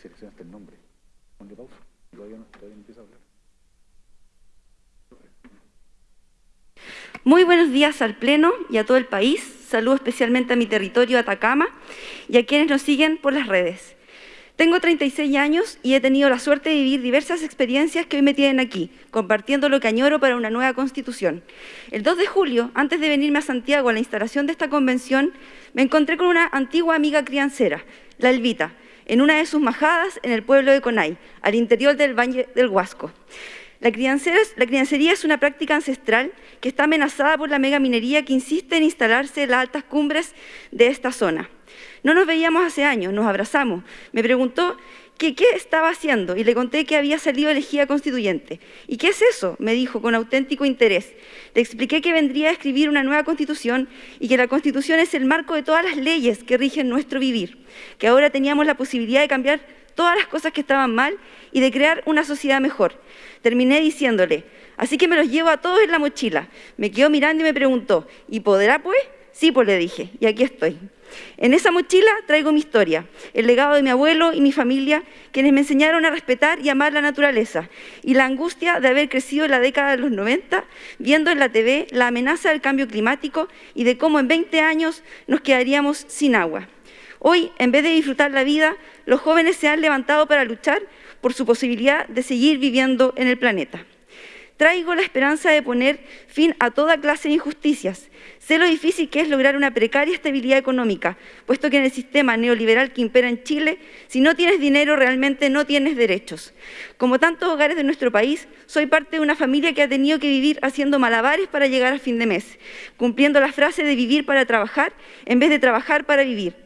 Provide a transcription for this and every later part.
Seleccionaste el nombre. Todavía no, todavía no a hablar. Muy buenos días al Pleno y a todo el país. Saludo especialmente a mi territorio, Atacama, y a quienes nos siguen por las redes. Tengo 36 años y he tenido la suerte de vivir diversas experiencias que hoy me tienen aquí, compartiendo lo que añoro para una nueva Constitución. El 2 de julio, antes de venirme a Santiago a la instalación de esta convención, me encontré con una antigua amiga criancera, la Elvita, en una de sus majadas en el pueblo de Conay, al interior del Valle del Huasco. La, la criancería es una práctica ancestral que está amenazada por la megaminería que insiste en instalarse en las altas cumbres de esta zona. No nos veíamos hace años, nos abrazamos. Me preguntó que qué estaba haciendo y le conté que había salido elegida constituyente. ¿Y qué es eso? me dijo con auténtico interés. Le expliqué que vendría a escribir una nueva constitución y que la constitución es el marco de todas las leyes que rigen nuestro vivir, que ahora teníamos la posibilidad de cambiar todas las cosas que estaban mal y de crear una sociedad mejor. Terminé diciéndole, así que me los llevo a todos en la mochila. Me quedó mirando y me preguntó, ¿y podrá pues? Sí, pues le dije, y aquí estoy. En esa mochila traigo mi historia, el legado de mi abuelo y mi familia, quienes me enseñaron a respetar y amar la naturaleza, y la angustia de haber crecido en la década de los 90, viendo en la TV la amenaza del cambio climático y de cómo en 20 años nos quedaríamos sin agua. Hoy, en vez de disfrutar la vida, los jóvenes se han levantado para luchar por su posibilidad de seguir viviendo en el planeta. Traigo la esperanza de poner fin a toda clase de injusticias. Sé lo difícil que es lograr una precaria estabilidad económica, puesto que en el sistema neoliberal que impera en Chile, si no tienes dinero realmente no tienes derechos. Como tantos hogares de nuestro país, soy parte de una familia que ha tenido que vivir haciendo malabares para llegar a fin de mes, cumpliendo la frase de vivir para trabajar en vez de trabajar para vivir.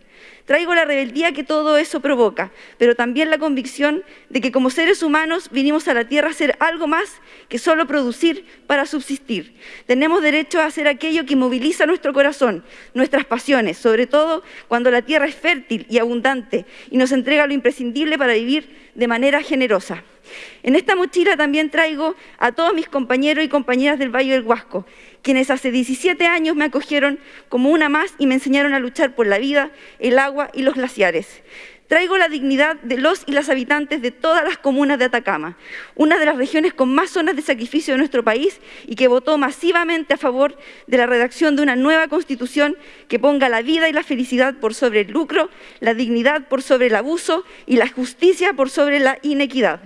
Traigo la rebeldía que todo eso provoca, pero también la convicción de que como seres humanos vinimos a la Tierra a hacer algo más que solo producir para subsistir. Tenemos derecho a hacer aquello que moviliza nuestro corazón, nuestras pasiones, sobre todo cuando la Tierra es fértil y abundante y nos entrega lo imprescindible para vivir de manera generosa. En esta mochila también traigo a todos mis compañeros y compañeras del Valle del Huasco, quienes hace 17 años me acogieron como una más y me enseñaron a luchar por la vida, el agua y los glaciares. Traigo la dignidad de los y las habitantes de todas las comunas de Atacama, una de las regiones con más zonas de sacrificio de nuestro país y que votó masivamente a favor de la redacción de una nueva constitución que ponga la vida y la felicidad por sobre el lucro, la dignidad por sobre el abuso y la justicia por sobre la inequidad.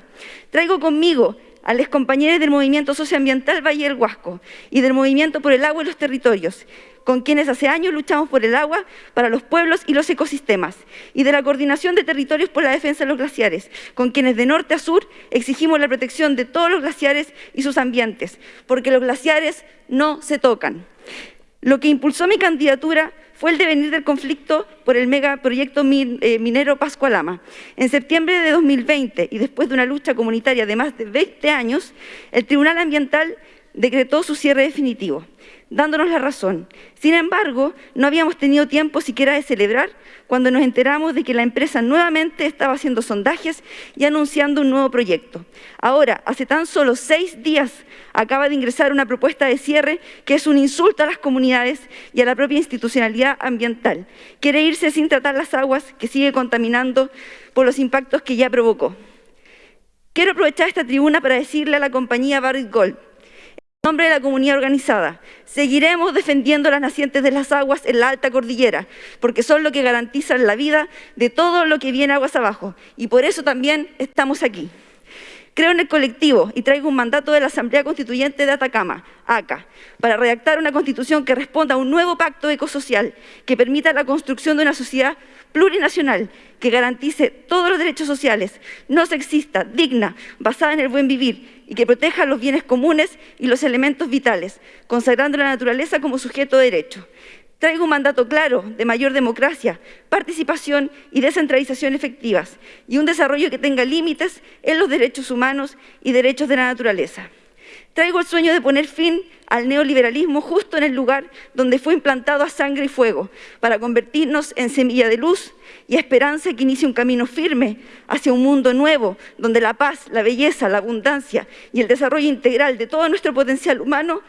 Traigo conmigo a los compañeros del Movimiento Socioambiental Valle del Huasco y del Movimiento por el Agua y los Territorios, con quienes hace años luchamos por el agua para los pueblos y los ecosistemas, y de la Coordinación de Territorios por la Defensa de los Glaciares, con quienes de norte a sur exigimos la protección de todos los glaciares y sus ambientes, porque los glaciares no se tocan. Lo que impulsó mi candidatura fue el devenir del conflicto por el megaproyecto eh, minero Pascualama. En septiembre de 2020, y después de una lucha comunitaria de más de 20 años, el Tribunal Ambiental decretó su cierre definitivo dándonos la razón. Sin embargo, no habíamos tenido tiempo siquiera de celebrar cuando nos enteramos de que la empresa nuevamente estaba haciendo sondajes y anunciando un nuevo proyecto. Ahora, hace tan solo seis días, acaba de ingresar una propuesta de cierre que es un insulto a las comunidades y a la propia institucionalidad ambiental. Quiere irse sin tratar las aguas que sigue contaminando por los impactos que ya provocó. Quiero aprovechar esta tribuna para decirle a la compañía Barrick Gold nombre de la comunidad organizada, seguiremos defendiendo las nacientes de las aguas en la alta cordillera, porque son lo que garantizan la vida de todo lo que viene aguas abajo, y por eso también estamos aquí. Creo en el colectivo y traigo un mandato de la Asamblea Constituyente de Atacama, ACA, para redactar una constitución que responda a un nuevo pacto ecosocial que permita la construcción de una sociedad plurinacional que garantice todos los derechos sociales, no sexista, digna, basada en el buen vivir y que proteja los bienes comunes y los elementos vitales, consagrando la naturaleza como sujeto de derecho. Traigo un mandato claro de mayor democracia, participación y descentralización efectivas y un desarrollo que tenga límites en los derechos humanos y derechos de la naturaleza. Traigo el sueño de poner fin al neoliberalismo justo en el lugar donde fue implantado a sangre y fuego, para convertirnos en semilla de luz y esperanza que inicie un camino firme hacia un mundo nuevo, donde la paz, la belleza, la abundancia y el desarrollo integral de todo nuestro potencial humano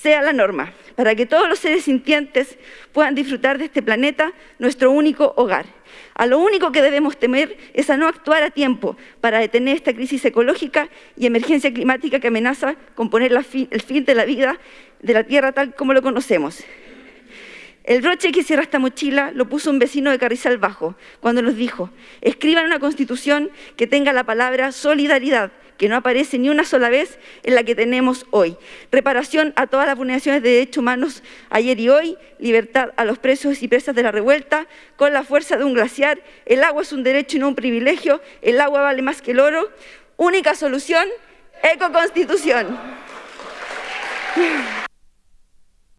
sea la norma, para que todos los seres sintientes puedan disfrutar de este planeta, nuestro único hogar. A lo único que debemos temer es a no actuar a tiempo para detener esta crisis ecológica y emergencia climática que amenaza con poner el fin de la vida de la Tierra tal como lo conocemos. El broche que cierra esta mochila lo puso un vecino de Carrizal Bajo, cuando nos dijo, escriban una constitución que tenga la palabra solidaridad, que no aparece ni una sola vez en la que tenemos hoy. Reparación a todas las vulneraciones de derechos humanos ayer y hoy, libertad a los presos y presas de la revuelta, con la fuerza de un glaciar, el agua es un derecho y no un privilegio, el agua vale más que el oro. Única solución, ecoconstitución.